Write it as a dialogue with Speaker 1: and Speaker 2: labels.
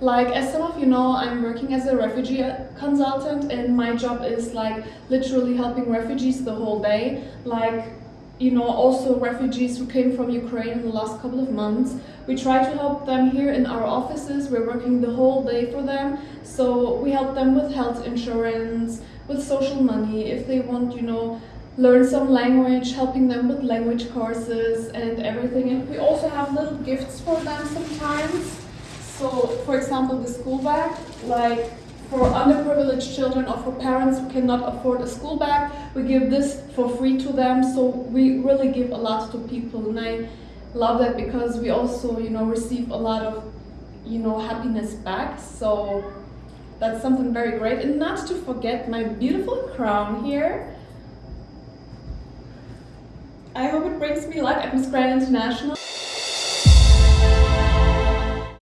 Speaker 1: like as some of you know, I'm working as a refugee consultant and my job is like literally helping refugees the whole day. Like, you know, also refugees who came from Ukraine in the last couple of months. We try to help them here in our offices. We're working the whole day for them. So we help them with health insurance, with social money, if they want, you know, learn some language, helping them with language courses and everything. And we also have little gifts for them sometimes. So, for example, the school bag, like for underprivileged children or for parents who cannot afford a school bag, we give this for free to them. So we really give a lot to people, and I love that because we also, you know, receive a lot of, you know, happiness back. So that's something very great. And not to forget my beautiful crown here. I hope it brings me luck at Miss Grand International.